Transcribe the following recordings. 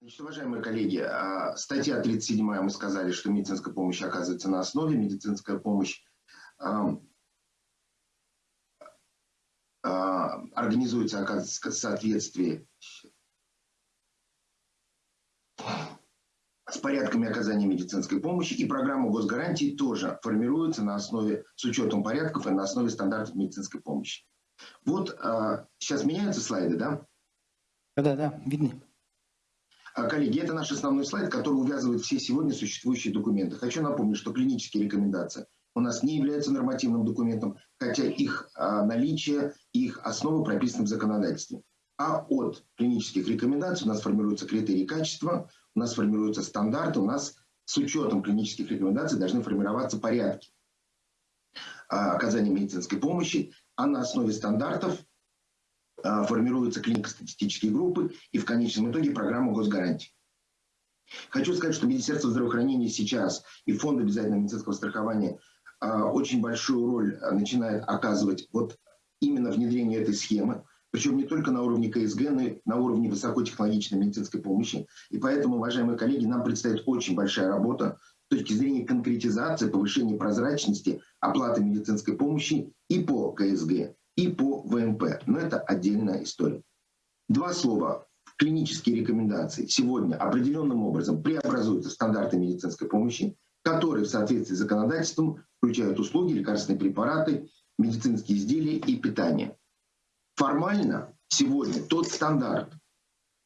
Значит, уважаемые коллеги, а, статья 37 мы сказали, что медицинская помощь оказывается на основе, медицинская помощь а, а, организуется, в соответствии с порядками оказания медицинской помощи, и программа госгарантии тоже формируется на основе, с учетом порядков и на основе стандартов медицинской помощи. Вот сейчас меняются слайды, да? Да-да, видны. А, коллеги, это наш основной слайд, который увязывает все сегодня существующие документы. Хочу напомнить, что клинические рекомендации у нас не являются нормативным документом, хотя их а, наличие, их основа прописаны в законодательстве. А от клинических рекомендаций у нас формируются критерии качества, у нас формируются стандарты, у нас с учетом клинических рекомендаций должны формироваться порядки а, оказания медицинской помощи, а на основе стандартов формируются клинико-статистические группы и в конечном итоге программа госгарантий. Хочу сказать, что Министерство здравоохранения сейчас и Фонд обязательного медицинского страхования а, очень большую роль а, начинает оказывать вот именно внедрение этой схемы, причем не только на уровне КСГ, но и на уровне высокотехнологичной медицинской помощи. И поэтому, уважаемые коллеги, нам предстоит очень большая работа с точки зрения конкретизации, повышения прозрачности оплаты медицинской помощи и по КСГ, и по ВНП. Но это отдельная история. Два слова. Клинические рекомендации сегодня определенным образом преобразуются стандарты медицинской помощи, которые в соответствии с законодательством включают услуги, лекарственные препараты, медицинские изделия и питание. Формально сегодня тот стандарт,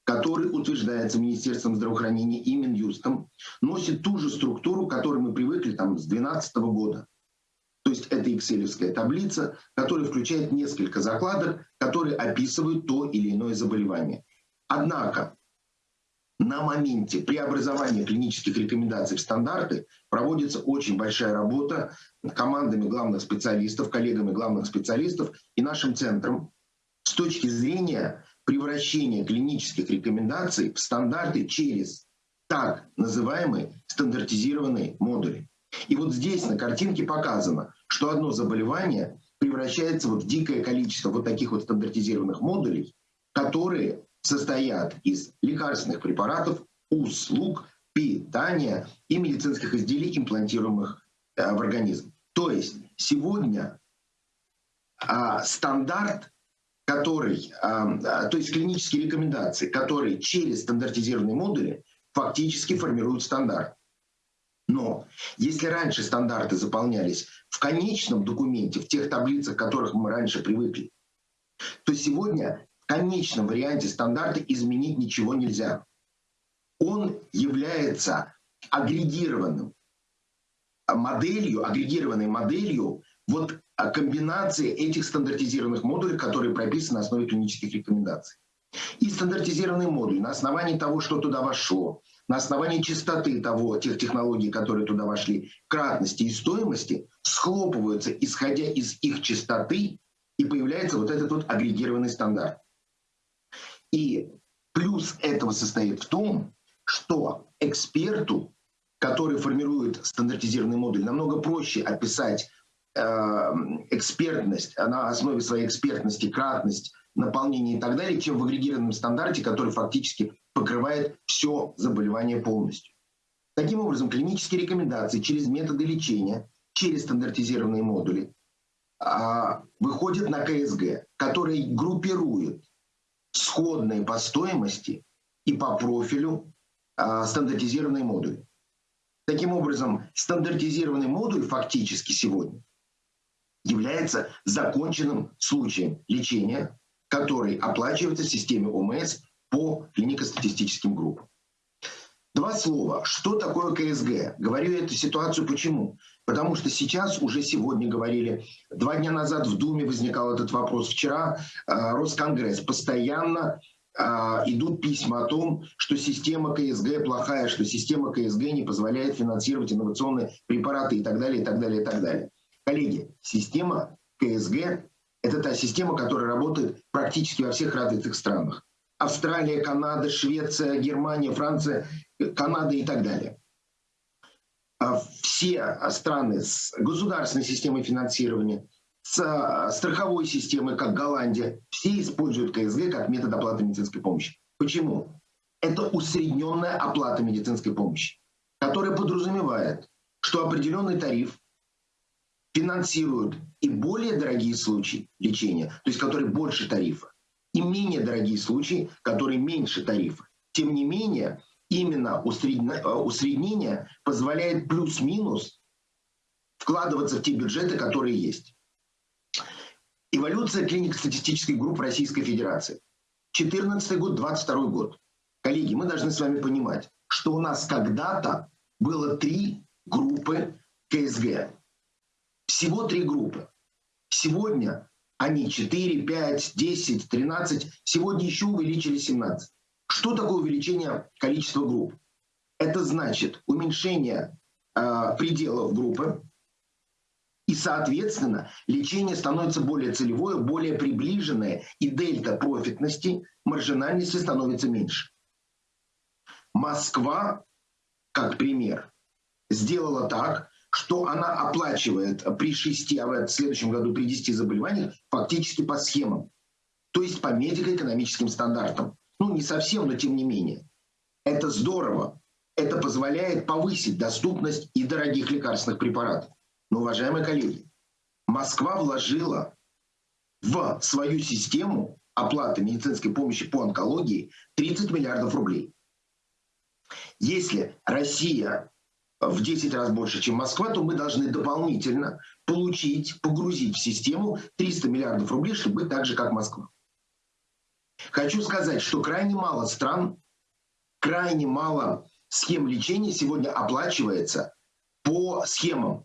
который утверждается Министерством здравоохранения и Минюстом, носит ту же структуру, к которой мы привыкли там, с 2012 года. Есть это excel таблица, которая включает несколько закладок, которые описывают то или иное заболевание. Однако на моменте преобразования клинических рекомендаций в стандарты проводится очень большая работа командами главных специалистов, коллегами главных специалистов и нашим центром с точки зрения превращения клинических рекомендаций в стандарты через так называемые стандартизированные модули. И вот здесь на картинке показано, что одно заболевание превращается вот в дикое количество вот таких вот стандартизированных модулей, которые состоят из лекарственных препаратов, услуг, питания и медицинских изделий, имплантируемых э, в организм. То есть сегодня э, стандарт, который, э, то есть клинические рекомендации, которые через стандартизированные модули фактически формируют стандарт. Но если раньше стандарты заполнялись в конечном документе, в тех таблицах, к которых мы раньше привыкли, то сегодня в конечном варианте стандарта изменить ничего нельзя. Он является агрегированным моделью, агрегированной моделью вот комбинации этих стандартизированных модулей, которые прописаны на основе клинических рекомендаций. И стандартизированный модуль на основании того, что туда вошло, на основании частоты того, тех технологий, которые туда вошли, кратности и стоимости, схлопываются, исходя из их частоты, и появляется вот этот вот агрегированный стандарт. И плюс этого состоит в том, что эксперту, который формирует стандартизированный модуль, намного проще описать э, экспертность, на основе своей экспертности, кратность, наполнения и так далее, чем в агрегированном стандарте, который фактически покрывает все заболевание полностью. Таким образом, клинические рекомендации через методы лечения, через стандартизированные модули а, выходят на КСГ, который группирует сходные по стоимости и по профилю а, стандартизированные модули. Таким образом, стандартизированный модуль фактически сегодня является законченным случаем лечения, который оплачивается в системе ОМС по клинико-статистическим группам. Два слова. Что такое КСГ? Говорю эту ситуацию почему? Потому что сейчас, уже сегодня говорили, два дня назад в Думе возникал этот вопрос. Вчера э, Росконгресс постоянно э, идут письма о том, что система КСГ плохая, что система КСГ не позволяет финансировать инновационные препараты и так далее, и так далее, и так далее. Коллеги, система КСГ – это та система, которая работает практически во всех развитых странах. Австралия, Канада, Швеция, Германия, Франция, Канада и так далее. А все страны с государственной системой финансирования, с а, страховой системой, как Голландия, все используют КСГ как метод оплаты медицинской помощи. Почему? это усредненная оплата медицинской помощи, которая подразумевает, что определенный тариф финансирует и более дорогие случаи лечения, то есть которые больше тарифа, и менее дорогие случаи, которые меньше тарифа. Тем не менее, именно э, усреднение позволяет плюс-минус вкладываться в те бюджеты, которые есть. Эволюция клиник статистических групп Российской Федерации. 14 год, 22 год. Коллеги, мы должны с вами понимать, что у нас когда-то было три группы КСГ. Всего три группы. Сегодня они 4, 5, 10, 13. Сегодня еще увеличили 17. Что такое увеличение количества групп? Это значит уменьшение э, пределов группы, и, соответственно, лечение становится более целевое, более приближенное, и дельта профитности, маржинальности становится меньше. Москва, как пример, сделала так, что она оплачивает при 6, а в следующем году при 10 заболеваниях фактически по схемам, то есть по медико-экономическим стандартам. Ну, не совсем, но тем не менее. Это здорово. Это позволяет повысить доступность и дорогих лекарственных препаратов. Но, уважаемые коллеги, Москва вложила в свою систему оплаты медицинской помощи по онкологии 30 миллиардов рублей. Если Россия в 10 раз больше, чем Москва, то мы должны дополнительно получить, погрузить в систему 300 миллиардов рублей, чтобы быть так же, как Москва. Хочу сказать, что крайне мало стран, крайне мало схем лечения сегодня оплачивается по схемам.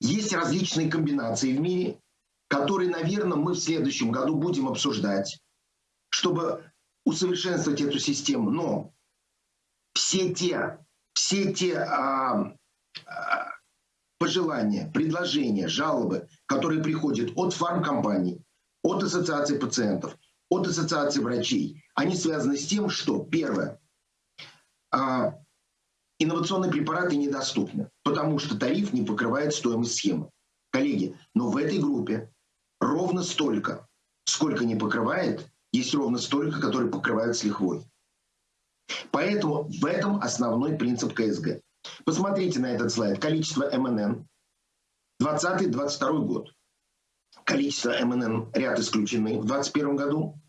Есть различные комбинации в мире, которые, наверное, мы в следующем году будем обсуждать, чтобы усовершенствовать эту систему. Но все те все те а, а, пожелания, предложения, жалобы, которые приходят от фармкомпаний, от ассоциации пациентов, от ассоциации врачей, они связаны с тем, что, первое, а, инновационные препараты недоступны, потому что тариф не покрывает стоимость схемы. Коллеги, но в этой группе ровно столько, сколько не покрывает, есть ровно столько, которые покрывают с лихвой. Поэтому в этом основной принцип КСГ. Посмотрите на этот слайд. Количество МНН 20-22 год. Количество МНН ряд исключены в 2021 году,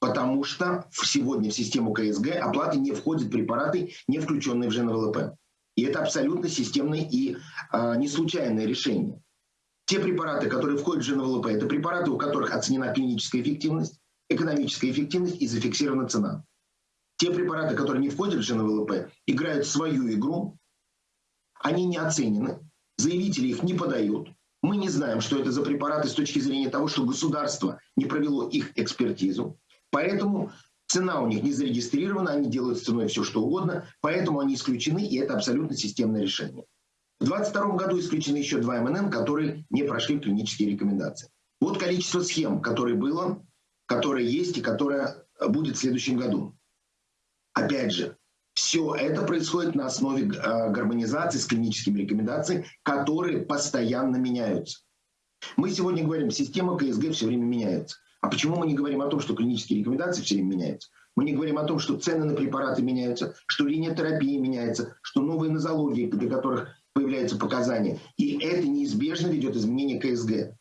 потому что сегодня в систему КСГ оплаты не входят препараты, не включенные в ЖНВЛП. И это абсолютно системное и а, не случайное решение. Те препараты, которые входят в ЖНВЛП, это препараты, у которых оценена клиническая эффективность, экономическая эффективность и зафиксирована цена. Те препараты, которые не входят в ЖНВЛП, играют свою игру, они не оценены, заявители их не подают. Мы не знаем, что это за препараты с точки зрения того, что государство не провело их экспертизу. Поэтому цена у них не зарегистрирована, они делают с ценой все, что угодно, поэтому они исключены, и это абсолютно системное решение. В 2022 году исключены еще два МНН, которые не прошли клинические рекомендации. Вот количество схем, которые было, которое есть и которое будет в следующем году. Опять же, все это происходит на основе э, гармонизации с клиническими рекомендациями, которые постоянно меняются. Мы сегодня говорим, система КСГ все время меняется. А почему мы не говорим о том, что клинические рекомендации все время меняются? Мы не говорим о том, что цены на препараты меняются, что линия терапии меняется, что новые нозологии, для которых появляются показания. И это неизбежно ведет изменение КСГ.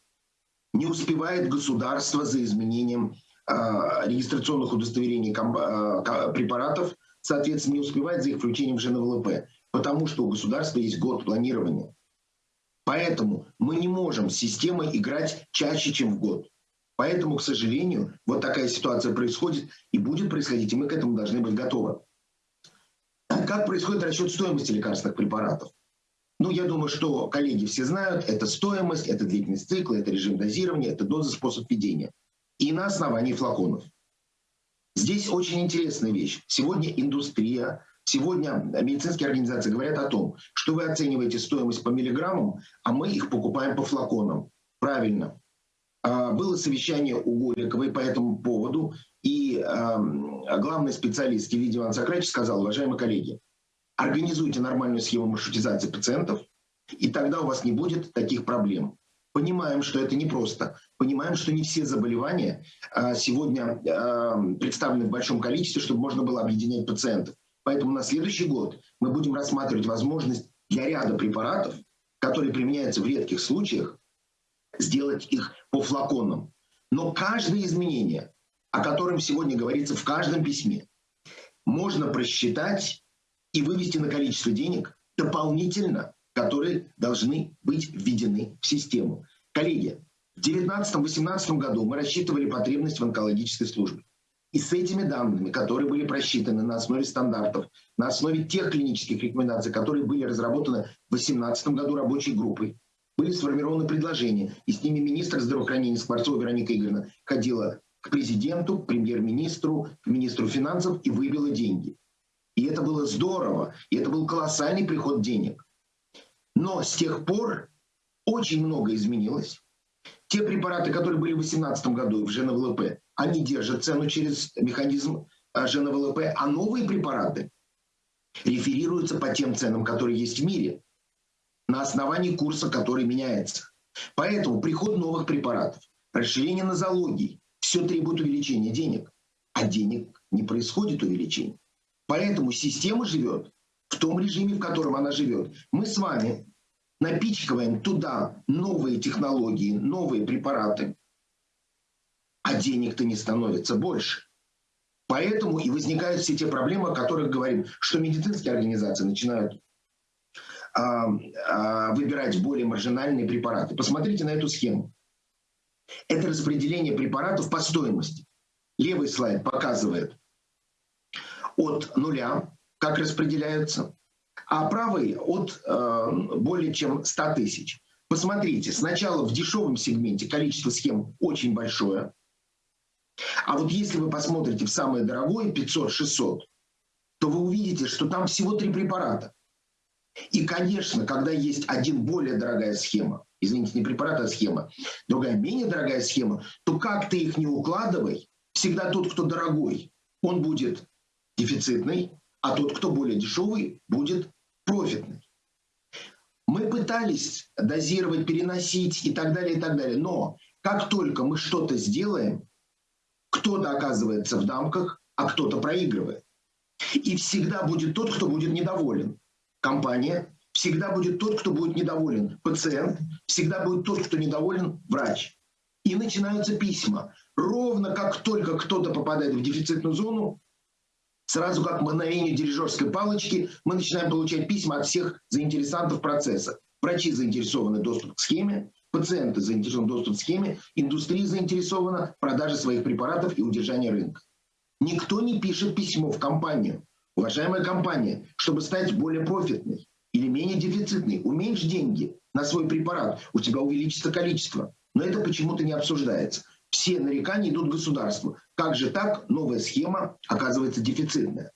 Не успевает государство за изменением регистрационных удостоверений э, препаратов, соответственно, не успевает за их включением в ЖНВЛП, потому что у государства есть год планирования. Поэтому мы не можем с системой играть чаще, чем в год. Поэтому, к сожалению, вот такая ситуация происходит и будет происходить, и мы к этому должны быть готовы. Как происходит расчет стоимости лекарственных препаратов? Ну, я думаю, что коллеги все знают, это стоимость, это длительность цикла, это режим дозирования, это доза, способ ведения и на основании флаконов. Здесь очень интересная вещь. Сегодня индустрия, сегодня медицинские организации говорят о том, что вы оцениваете стоимость по миллиграммам, а мы их покупаем по флаконам. Правильно. А, было совещание у Голиковой по этому поводу, и главный специалист Евгений Иван Сократич сказал, уважаемые коллеги, организуйте нормальную схему маршрутизации пациентов, и тогда у вас не будет таких проблем. Понимаем, что это непросто, понимаем, что не все заболевания а, сегодня а, представлены в большом количестве, чтобы можно было объединять пациентов. Поэтому на следующий год мы будем рассматривать возможность для ряда препаратов, которые применяются в редких случаях, сделать их по флаконам. Но каждое изменение, о котором сегодня говорится в каждом письме, можно просчитать и вывести на количество денег дополнительно, которые должны быть введены в систему. Коллеги, в 2019-2018 году мы рассчитывали потребность в онкологической службе. И с этими данными, которые были просчитаны на основе стандартов, на основе тех клинических рекомендаций, которые были разработаны в 2018 году рабочей группой, были сформированы предложения, и с ними министр здравоохранения Скворцова Вероника Игоревна ходила к президенту, к премьер-министру, к министру финансов и выбила деньги. И это было здорово, и это был колоссальный приход денег. Но с тех пор очень много изменилось. Те препараты, которые были в 2018 году в ЖНВЛП, они держат цену через механизм э, ЖНВЛП, а новые препараты реферируются по тем ценам, которые есть в мире, на основании курса, который меняется. Поэтому приход новых препаратов, расширение нозологий, все требует увеличения денег, а денег не происходит увеличения. Поэтому система живет в том режиме, в котором она живет. Мы с вами напичкиваем туда новые технологии, новые препараты, а денег-то не становится больше. Поэтому и возникают все те проблемы, о которых говорим, что медицинские организации начинают а, а, выбирать более маржинальные препараты. Посмотрите на эту схему. Это распределение препаратов по стоимости. Левый слайд показывает от нуля, как распределяются, а правый от э, более чем 100 тысяч. Посмотрите, сначала в дешевом сегменте количество схем очень большое, а вот если вы посмотрите в самое дорогое, 500-600, то вы увидите, что там всего три препарата. И, конечно, когда есть один более дорогая схема, извините, не препарат, а схема, другая менее дорогая схема, то как ты их не укладывай, всегда тот, кто дорогой, он будет дефицитный, а тот, кто более дешевый, будет профитный. Мы пытались дозировать, переносить и так далее, и так далее. Но как только мы что-то сделаем, кто-то оказывается в дамках, а кто-то проигрывает. И всегда будет тот, кто будет недоволен. Компания, всегда будет тот, кто будет недоволен. Пациент, всегда будет тот, кто недоволен. Врач. И начинаются письма. Ровно как только кто-то попадает в дефицитную зону, сразу как мгновение дирижерской палочки, мы начинаем получать письма от всех заинтересантов процесса. Врачи заинтересованы доступ к схеме, Пациенты заинтересованы доступ к схеме, индустрия заинтересована в продаже своих препаратов и удержании рынка. Никто не пишет письмо в компанию. Уважаемая компания, чтобы стать более профитной или менее дефицитной, уменьшь деньги на свой препарат, у тебя увеличится количество. Но это почему-то не обсуждается. Все нарекания идут государству. Как же так новая схема оказывается дефицитная?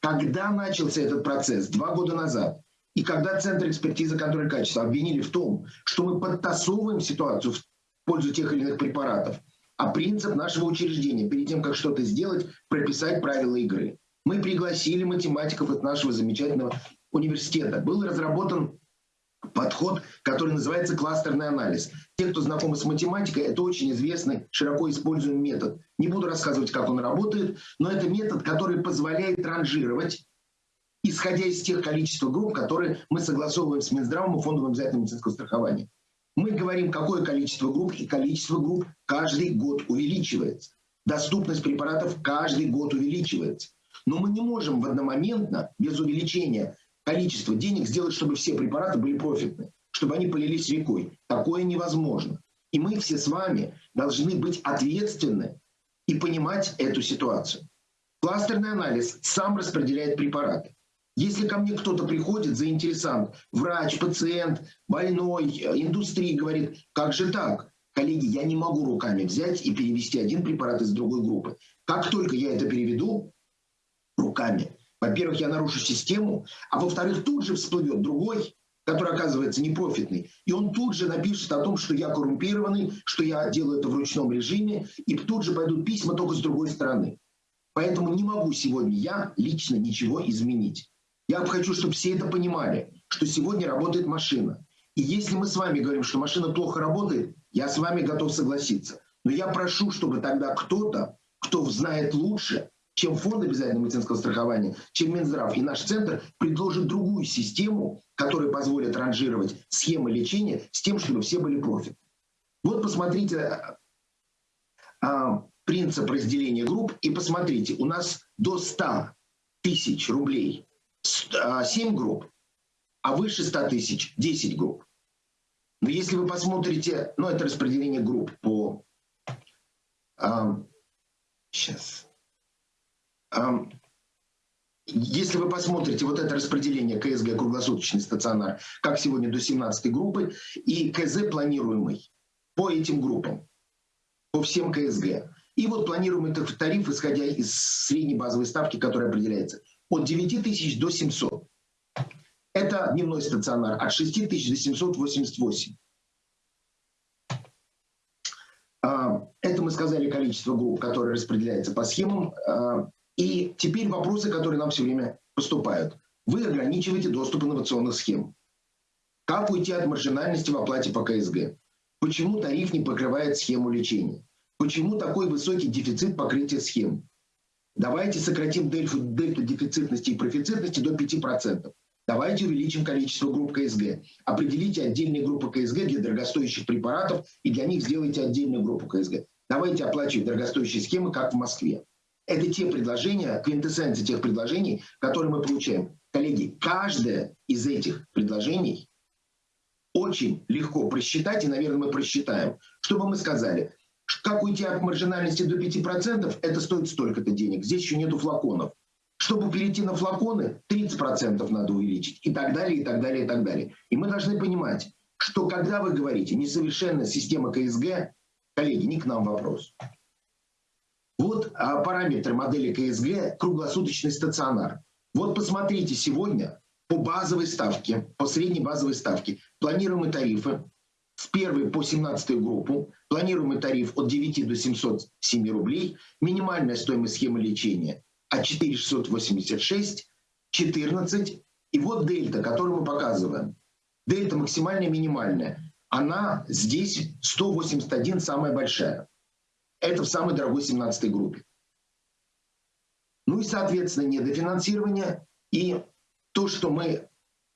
Когда начался этот процесс? Два года назад. И когда Центр экспертизы контроля качества обвинили в том, что мы подтасовываем ситуацию в пользу тех или иных препаратов, а принцип нашего учреждения перед тем, как что-то сделать, прописать правила игры. Мы пригласили математиков от нашего замечательного университета. Был разработан подход, который называется кластерный анализ. Те, кто знакомы с математикой, это очень известный, широко используемый метод. Не буду рассказывать, как он работает, но это метод, который позволяет ранжировать исходя из тех количества групп, которые мы согласовываем с Минздравом и Фондом обязательного медицинского страхования. Мы говорим, какое количество групп, и количество групп каждый год увеличивается. Доступность препаратов каждый год увеличивается. Но мы не можем в одномоментно, без увеличения количества денег, сделать, чтобы все препараты были профитны, чтобы они полились рекой. Такое невозможно. И мы все с вами должны быть ответственны и понимать эту ситуацию. Кластерный анализ сам распределяет препараты. Если ко мне кто-то приходит, заинтересант, врач, пациент, больной, индустрия, говорит, как же так? Коллеги, я не могу руками взять и перевести один препарат из другой группы. Как только я это переведу руками, во-первых, я нарушу систему, а во-вторых, тут же всплывет другой, который оказывается непрофитный. И он тут же напишет о том, что я коррумпированный, что я делаю это в ручном режиме, и тут же пойдут письма только с другой стороны. Поэтому не могу сегодня я лично ничего изменить. Я хочу, чтобы все это понимали, что сегодня работает машина. И если мы с вами говорим, что машина плохо работает, я с вами готов согласиться. Но я прошу, чтобы тогда кто-то, кто знает лучше, чем фонд обязательного медицинского страхования, чем Минздрав и наш центр предложит другую систему, которая позволит ранжировать схемы лечения с тем, чтобы все были профит. Вот посмотрите а, принцип разделения групп и посмотрите, у нас до 100 тысяч рублей 7 а, групп, а выше 100 тысяч 10 групп. Но если вы посмотрите, ну это распределение групп по... А, сейчас. Если вы посмотрите вот это распределение КСГ круглосуточный стационар, как сегодня до 17 группы, и КЗ планируемый по этим группам, по всем КСГ. И вот планируемый тариф, исходя из средней базовой ставки, которая определяется от 9 тысяч до 700. Это дневной стационар от 6 тысяч до 788. А, это мы сказали количество групп, которые распределяются по схемам. И теперь вопросы, которые нам все время поступают. Вы ограничиваете доступ инновационных схем. Как уйти от маржинальности в оплате по КСГ? Почему тариф не покрывает схему лечения? Почему такой высокий дефицит покрытия схем? Давайте сократим дельту, дельту дефицитности и профицитности до 5%. Давайте увеличим количество групп КСГ. Определите отдельные группы КСГ для дорогостоящих препаратов и для них сделайте отдельную группу КСГ. Давайте оплачивать дорогостоящие схемы, как в Москве. Это те предложения, квинтэссенция тех предложений, которые мы получаем. Коллеги, каждое из этих предложений очень легко просчитать, и, наверное, мы просчитаем, чтобы мы сказали, как уйти от маржинальности до 5%, это стоит столько-то денег. Здесь еще нету флаконов. Чтобы перейти на флаконы, 30% надо увеличить. И так далее, и так далее, и так далее. И мы должны понимать, что когда вы говорите несовершенная система КСГ, коллеги, не к нам вопрос. Вот а, параметры модели КСГ круглосуточный стационар. Вот посмотрите сегодня по базовой ставке, по средней базовой ставке, планируемые тарифы с 1 по 17 группу, планируемый тариф от 9 до 707 рублей, минимальная стоимость схемы лечения от 4686, 14, и вот дельта, которую мы показываем. Дельта максимальная, минимальная. Она здесь 181, самая большая. Это в самой дорогой 17 группе. Ну и, соответственно, недофинансирование и то, что мы...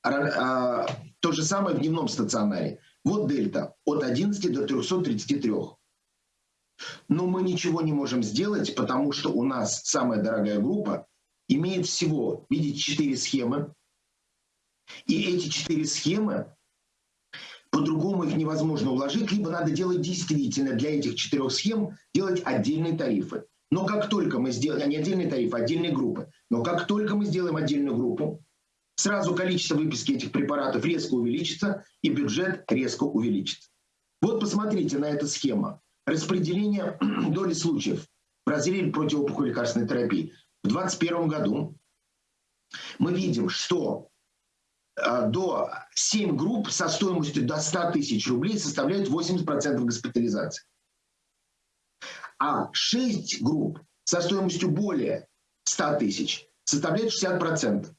А, то же самое в дневном стационаре. Вот дельта от 11 до 333. Но мы ничего не можем сделать, потому что у нас самая дорогая группа имеет всего, видите, 4 схемы. И эти 4 схемы, по-другому их невозможно уложить, либо надо делать действительно для этих четырех схем, делать отдельные тарифы. Но как только мы сделаем, не отдельные тарифы, а отдельные группы, но как только мы сделаем отдельную группу, сразу количество выписки этих препаратов резко увеличится, и бюджет резко увеличится. Вот посмотрите на эту схему. Распределение доли случаев в разделе противоопухолевой лекарственной терапии. В 2021 году мы видим, что до 7 групп со стоимостью до 100 тысяч рублей составляют 80% госпитализации. А 6 групп со стоимостью более 100 тысяч составляют 60%.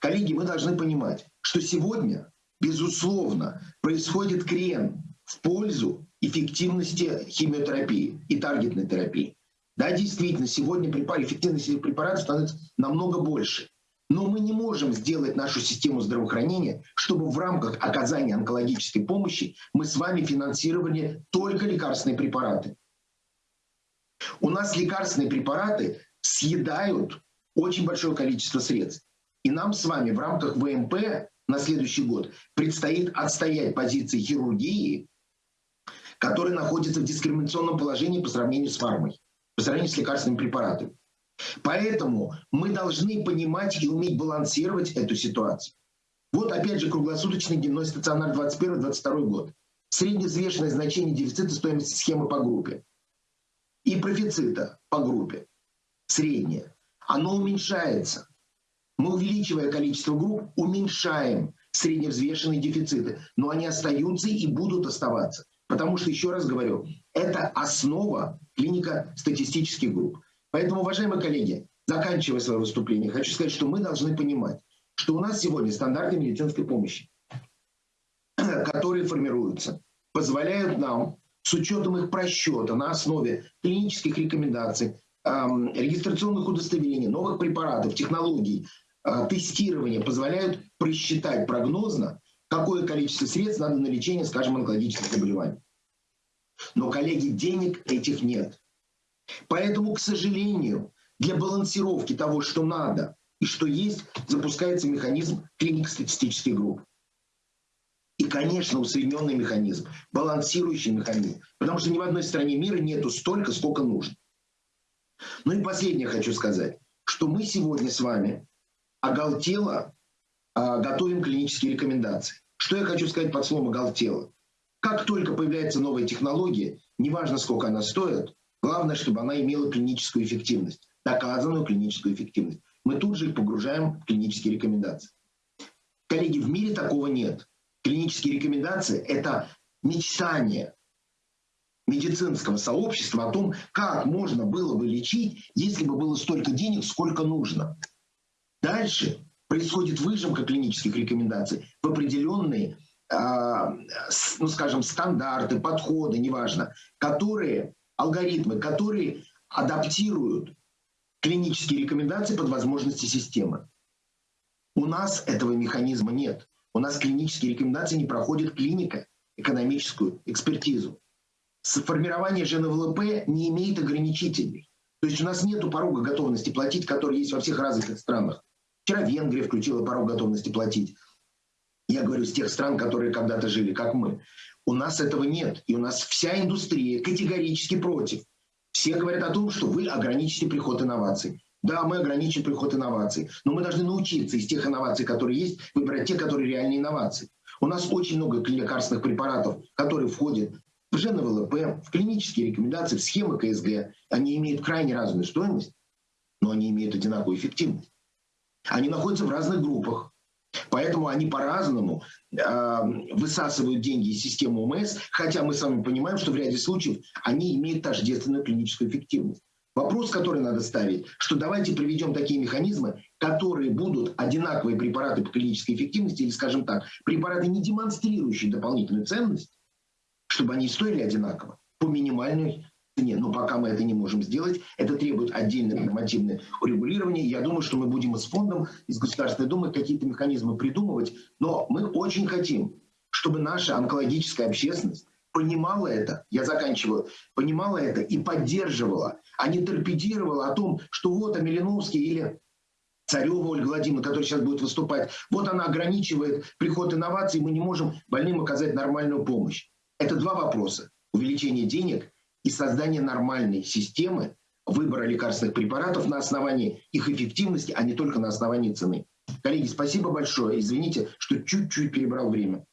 Коллеги, мы должны понимать, что сегодня, безусловно, происходит крен в пользу эффективности химиотерапии и таргетной терапии. Да, действительно, сегодня эффективность этих препаратов становится намного больше. Но мы не можем сделать нашу систему здравоохранения, чтобы в рамках оказания онкологической помощи мы с вами финансировали только лекарственные препараты. У нас лекарственные препараты съедают очень большое количество средств. И нам с вами в рамках ВМП на следующий год предстоит отстоять позиции хирургии, которые находятся в дискриминационном положении по сравнению с фармой, по сравнению с лекарственными препаратами. Поэтому мы должны понимать и уметь балансировать эту ситуацию. Вот опять же круглосуточный дневной стационар 21-22 год. Средневзвешенное значение дефицита стоимости схемы по группе и профицита по группе, среднее, оно уменьшается. Мы, увеличивая количество групп, уменьшаем средневзвешенные дефициты, но они остаются и будут оставаться. Потому что, еще раз говорю, это основа клиника статистических групп. Поэтому, уважаемые коллеги, заканчивая свое выступление, хочу сказать, что мы должны понимать, что у нас сегодня стандарты медицинской помощи которые формируются, позволяют нам с учетом их просчета на основе клинических рекомендаций, регистрационных удостоверений, новых препаратов, технологий, а, тестирования позволяют просчитать прогнозно, какое количество средств надо на лечение, скажем, онкологических заболеваний. Но, коллеги, денег этих нет. Поэтому, к сожалению, для балансировки того, что надо и что есть, запускается механизм клинико-статистических групп. И, конечно, усредненный механизм, балансирующий механизм. Потому что ни в одной стране мира нету столько, сколько нужно. Ну и последнее хочу сказать, что мы сегодня с вами оголтело а, готовим клинические рекомендации. Что я хочу сказать под словом оголтело? Как только появляется новая технология, неважно, сколько она стоит, главное, чтобы она имела клиническую эффективность, доказанную клиническую эффективность. Мы тут же их погружаем в клинические рекомендации. Коллеги, в мире такого нет. Клинические рекомендации – это мечтание медицинского сообщества о том, как можно было бы лечить, если бы было столько денег, сколько нужно. Дальше происходит выжимка клинических рекомендаций в определенные, а, ну скажем, стандарты, подходы, неважно, которые, алгоритмы, которые адаптируют клинические рекомендации под возможности системы. У нас этого механизма нет. У нас клинические рекомендации не проходят клиника, экономическую экспертизу. Формирование ЖНВЛП не имеет ограничителей. То есть у нас нет порога готовности платить, который есть во всех развитых странах. Вчера Венгрия включила порог готовности платить. Я говорю с тех стран, которые когда-то жили, как мы. У нас этого нет. И у нас вся индустрия категорически против. Все говорят о том, что вы ограничите приход инноваций. Да, мы ограничим приход инноваций, но мы должны научиться из тех инноваций, которые есть, выбирать те, которые реальные инновации. У нас очень много лекарственных препаратов, которые входят в ЖНВЛП, в клинические рекомендации, в схемы КСГ. Они имеют крайне разную стоимость, но они имеют одинаковую эффективность. Они находятся в разных группах. Поэтому они по-разному э, высасывают деньги из системы ОМС, хотя мы с вами понимаем, что в ряде случаев они имеют тождественную клиническую эффективность. Вопрос, который надо ставить, что давайте приведем такие механизмы, которые будут одинаковые препараты по клинической эффективности, или, скажем так, препараты, не демонстрирующие дополнительную ценность, чтобы они стоили одинаково по минимальной цене. Но пока мы это не можем сделать, это требует отдельного нормативного урегулирования. Я думаю, что мы будем с фондом, и с Государственной Думой какие-то механизмы придумывать. Но мы очень хотим, чтобы наша онкологическая общественность понимала это, я заканчиваю, понимала это и поддерживала, а не торпедировала о том, что вот Амелиновский или Царева Ольга Владимировна, которая сейчас будет выступать, вот она ограничивает приход инноваций, мы не можем больным оказать нормальную помощь. Это два вопроса. Увеличение денег и создание нормальной системы выбора лекарственных препаратов на основании их эффективности, а не только на основании цены. Коллеги, спасибо большое. Извините, что чуть-чуть перебрал время.